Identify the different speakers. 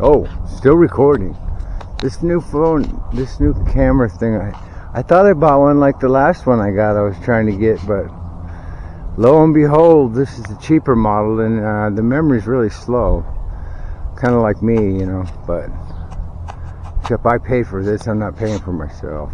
Speaker 1: Oh, still recording. This new phone, this new camera thing, I, I thought I bought one like the last one I got I was trying to get, but lo and behold, this is a cheaper model and uh, the memory's really slow. Kind of like me, you know, but except I pay for this, I'm not paying for myself.